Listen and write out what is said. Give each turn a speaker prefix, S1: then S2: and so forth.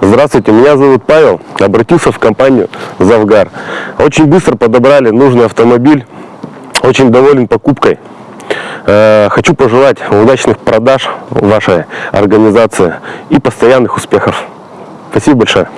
S1: Здравствуйте, меня зовут Павел. Обратился в компанию Завгар. Очень быстро подобрали нужный автомобиль. Очень доволен покупкой. Э, хочу пожелать удачных продаж вашей организации и постоянных успехов. Спасибо большое.